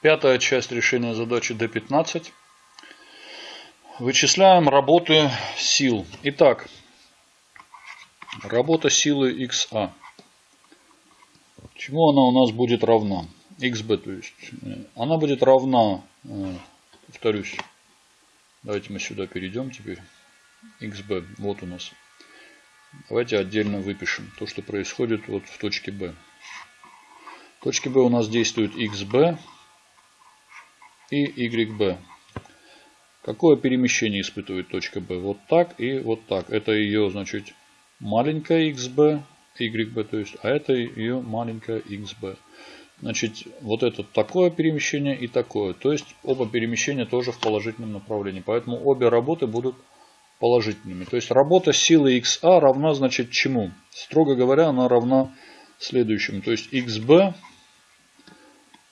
Пятая часть решения задачи D15. Вычисляем работы сил. Итак, работа силы XA. Чему она у нас будет равна? XB, то есть. Она будет равна, э, повторюсь, давайте мы сюда перейдем теперь. XB, вот у нас. Давайте отдельно выпишем то, что происходит вот в точке B. В точке B у нас действует XB и YB. Какое перемещение испытывает точка B? Вот так и вот так. Это ее, значит, маленькая XB, YB, то есть, а это ее маленькая XB. Значит, вот это такое перемещение и такое. То есть, оба перемещения тоже в положительном направлении. Поэтому обе работы будут положительными. То есть, работа силы XA равна, значит, чему? Строго говоря, она равна следующему. То есть, XB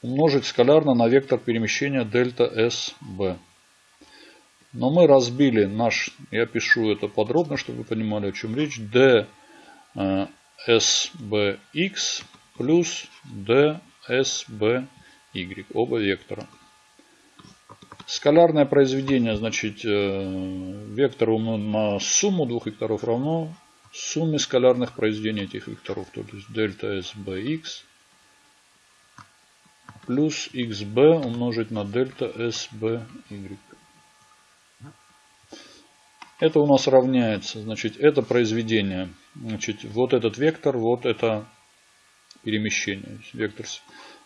умножить скалярно на вектор перемещения дельта SB. Но мы разбили наш, я пишу это подробно, чтобы вы понимали, о чем речь, d sbx плюс dsby, оба вектора. Скалярное произведение, значит, э, вектор на сумму двух векторов равно сумме скалярных произведений этих векторов. То есть дельта sbx плюс xb умножить на дельта sby. Это у нас равняется, значит, это произведение. Значит, вот этот вектор, вот это перемещение. Вектор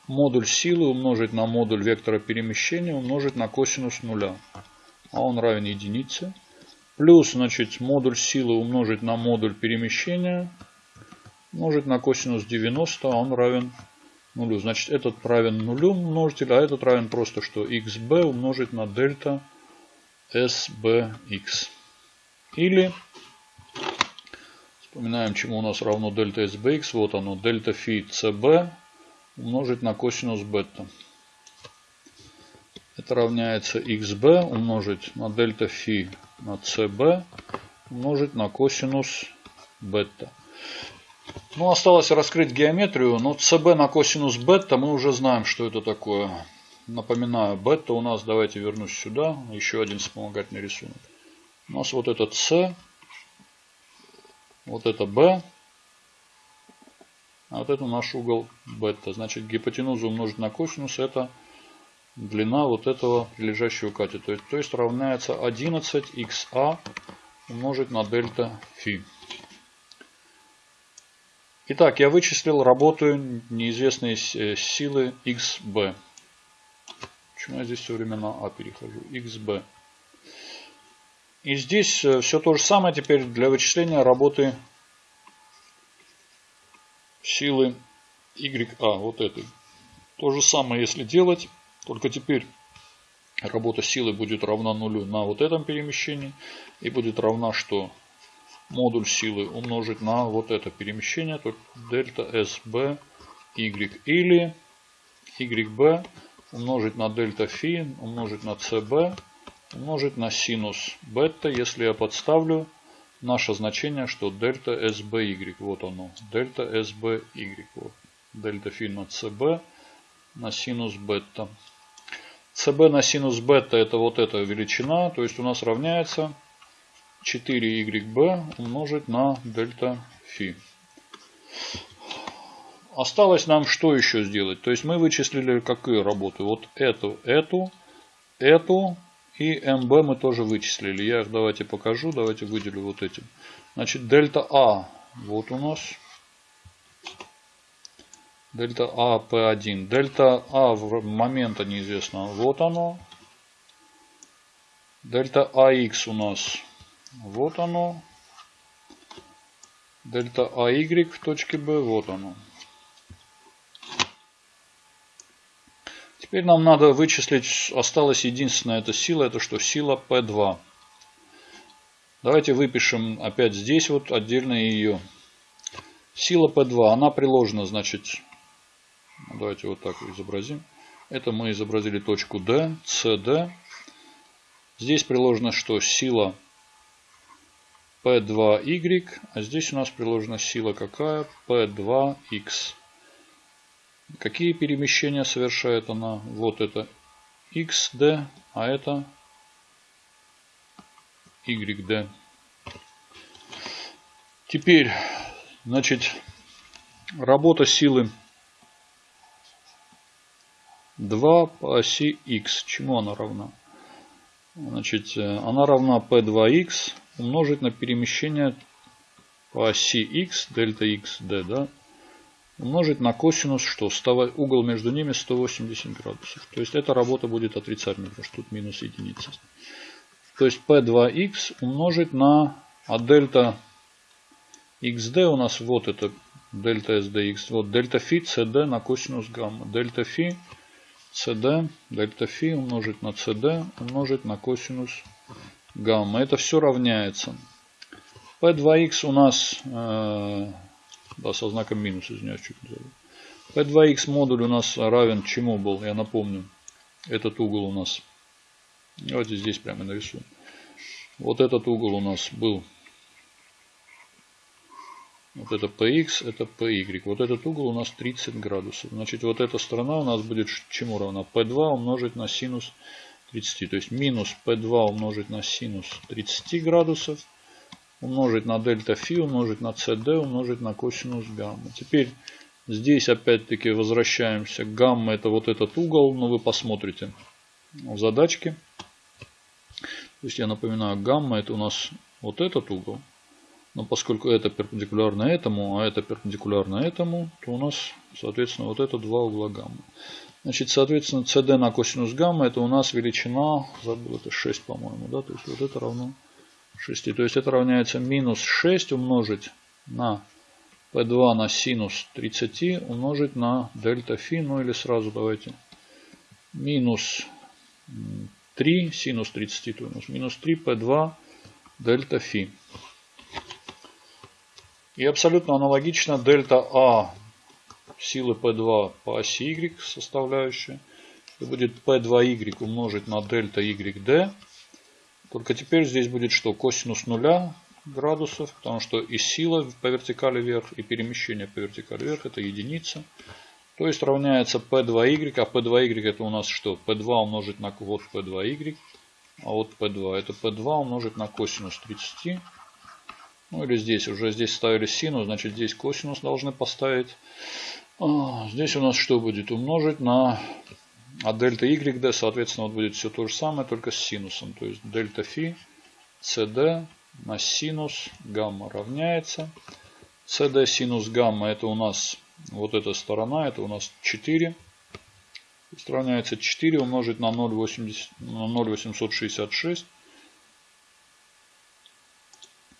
модуль силы умножить на модуль вектора перемещения умножить на косинус нуля. А он равен единице. Плюс, значит, модуль силы умножить на модуль перемещения умножить на косинус 90, а он равен нулю. Значит, этот равен нулю множитель, а этот равен просто что xb умножить на дельта sbx. Или вспоминаем, чему у нас равно дельта sbx. Вот оно, дельта фи cb умножить на косинус бета. Это равняется xb умножить на дельта фи на cb умножить на косинус бета. Ну, осталось раскрыть геометрию. Но cb на косинус бета мы уже знаем, что это такое. Напоминаю, бета у нас, давайте вернусь сюда. Еще один вспомогательный рисунок. У нас вот это С, вот это Б, а вот это наш угол бета. Значит, гипотенузу умножить на косинус это длина вот этого прилежащего катета. То есть равняется 11ха умножить на дельта фи. Итак, я вычислил работу неизвестной силы xb. Почему я здесь все время на а перехожу? xb. И здесь э, все то же самое теперь для вычисления работы силы YA, вот этой. То же самое если делать, только теперь работа силы будет равна нулю на вот этом перемещении. И будет равна что? Модуль силы умножить на вот это перемещение, то дельта SB Y. Или YB умножить на дельта фи умножить на CB умножить на синус бета, если я подставлю наше значение, что дельта SBY. Вот оно. Дельта SBY. Вот. Дельта фи на CB на синус бета. CB на синус бета это вот эта величина. То есть у нас равняется 4YB умножить на дельта фи. Осталось нам что еще сделать? То есть мы вычислили какие работы? Вот эту, эту, эту и МБ мы тоже вычислили. Я их давайте покажу. Давайте выделю вот этим. Значит, дельта А. Вот у нас. Дельта А P1. Дельта А в момента неизвестно. Вот оно. Дельта АХ у нас. Вот оно. Дельта АY в точке B. Вот оно. Теперь нам надо вычислить, осталась единственная эта сила, это что? Сила P2. Давайте выпишем опять здесь вот отдельно ее. Сила P2, она приложена, значит, давайте вот так изобразим. Это мы изобразили точку D, CD. Здесь приложено что? Сила P2Y, а здесь у нас приложена сила какая? P2X. Какие перемещения совершает она? Вот это xd, а это yd. Теперь, значит, работа силы 2 по оси x. Чему она равна? Значит, э, она равна p2x умножить на перемещение по оси x, дельта x, d, да, умножить на косинус, что угол между ними 180 градусов. То есть эта работа будет отрицательной, потому что тут минус единица. То есть p2x умножить на, а дельта xd у нас вот это дельта sdx, вот дельта фи cd на косинус гамма. Дельта фи cd, дельта фи умножить на cd умножить на косинус гамма. Это все равняется. P2x у нас э, да, со знаком минус, извиняюсь, чуть не забыл. P2x модуль у нас равен чему был, я напомню. Этот угол у нас. Давайте здесь прямо нарисуем. Вот этот угол у нас был. Вот это px, это py. Вот этот угол у нас 30 градусов. Значит, вот эта сторона у нас будет чему равна? P2 умножить на синус 30. То есть минус P2 умножить на синус 30 градусов умножить на дельта фи, умножить на cd, умножить на косинус гамма. Теперь здесь опять-таки возвращаемся. Гамма это вот этот угол, но вы посмотрите в задачке. То есть я напоминаю, гамма это у нас вот этот угол. Но поскольку это перпендикулярно этому, а это перпендикулярно этому, то у нас, соответственно, вот это два угла гамма. Значит, соответственно, cd на косинус гамма это у нас величина, забыл, это 6, по-моему, да, то есть вот это равно 6. То есть это равняется минус 6 умножить на p2 на синус 30 умножить на дельта фи. Ну или сразу давайте минус 3 синус 30 то нас минус 3 p2 дельта фи. И абсолютно аналогично дельта А силы P2 по оси Y составляющая. Это будет P2Y умножить на дельта YD только теперь здесь будет что? Косинус нуля градусов, потому что и сила по вертикали вверх, и перемещение по вертикали вверх это единица. То есть равняется P2Y, а P2Y это у нас что? P2 умножить на вот P2Y, а вот P2 это P2 умножить на косинус 30. Ну или здесь, уже здесь ставили синус, значит здесь косинус должны поставить. А, здесь у нас что будет? Умножить на а дельта YD, соответственно, вот будет все то же самое, только с синусом. То есть дельта фи CD на синус гамма равняется. CD синус гамма это у нас вот эта сторона, это у нас 4. То есть равняется 4 умножить на 0,80, на 0,866.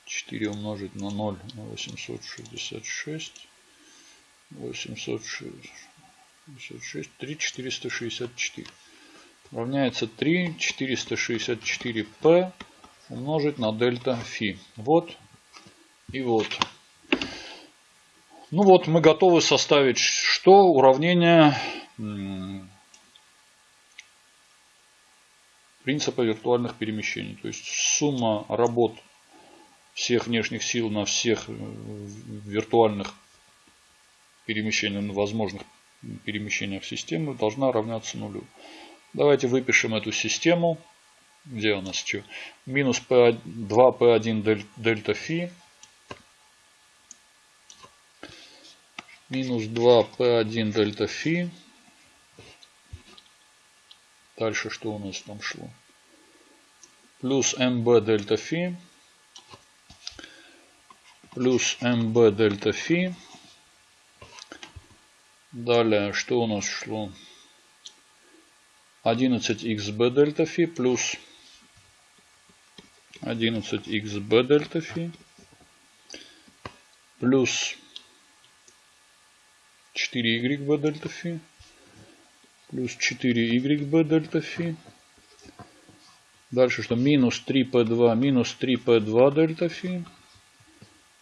4 умножить на 0,866. 866. 56, 3 464 равняется 3 464 p умножить на дельта фи. Вот и вот. Ну вот мы готовы составить что? Уравнение принципа виртуальных перемещений. То есть сумма работ всех внешних сил на всех э, виртуальных перемещениях, возможных перемещениях системы должна равняться нулю. Давайте выпишем эту систему. Где у нас что? Минус P2, P1 дельта фи. Минус 2 P1 дельта фи. Дальше что у нас там шло? Плюс МБ дельта фи. Плюс МБ дельта фи. Далее, что у нас шло? 11xb дельта фи плюс 11xb дельта фи плюс 4yb дельта фи плюс 4yb дельта фи. Дальше что? Минус 3p2 минус 3p2 дельта фи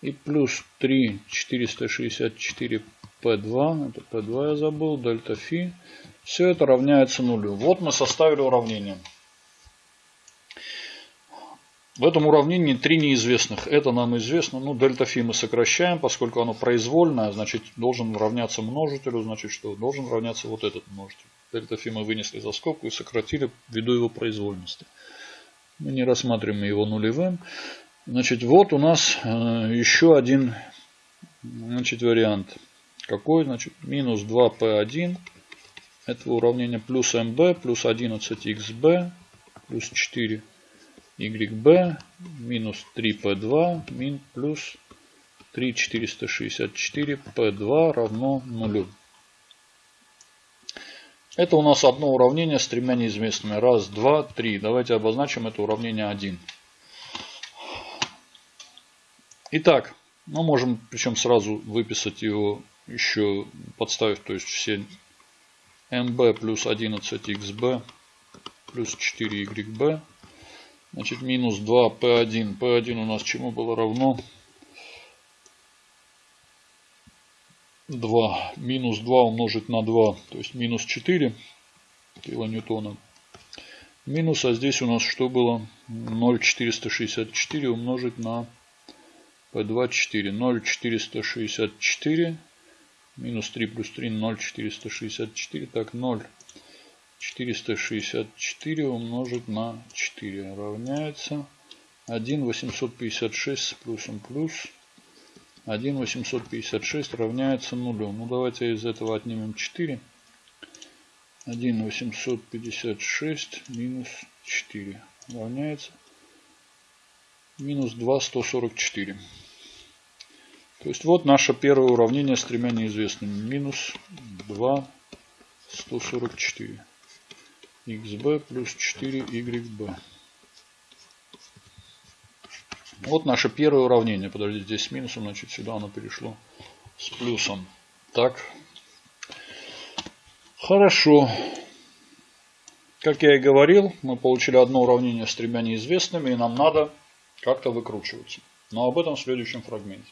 и плюс 3 464 P2, это P2 я забыл, дельта фи. Все это равняется нулю. Вот мы составили уравнение. В этом уравнении три неизвестных. Это нам известно. Ну, дельта фи мы сокращаем, поскольку оно произвольное, значит, должен равняться множителю, значит, что должен равняться вот этот множитель. Дельта фи мы вынесли за скобку и сократили ввиду его произвольности. Мы не рассматриваем его нулевым. Значит, вот у нас э, еще один значит, вариант. Какой? Значит, минус 2p1 этого уравнения плюс mb плюс 11xb плюс 4 YB минус 3P2 мин плюс 3464 P2 равно нулю. Это у нас одно уравнение с тремя неизвестными. Раз, два, три. Давайте обозначим это уравнение 1. Итак, мы можем причем сразу выписать его еще подставив, то есть все mb плюс 11xb плюс 4yb Значит, минус 2 P1. P1 у нас чему было равно? 2. Минус 2 умножить на 2. То есть минус 4 килоньютона. Минус, а здесь у нас что было? 0,464 умножить на P2 4. 0,464 минус 3 плюс 3 0,464. Так, 0. 464 умножить на 4 равняется 1 856 с плюсом плюс 1 856 равняется нулю. Ну давайте из этого отнимем 4. 1 856 минус 4 равняется минус 2 144. То есть вот наше первое уравнение с тремя неизвестными. Минус 2 144 xb плюс 4yb. Вот наше первое уравнение. Подождите, здесь с минусом, значит сюда оно перешло с плюсом. Так. Хорошо. Как я и говорил, мы получили одно уравнение с тремя неизвестными, и нам надо как-то выкручиваться. Но об этом в следующем фрагменте.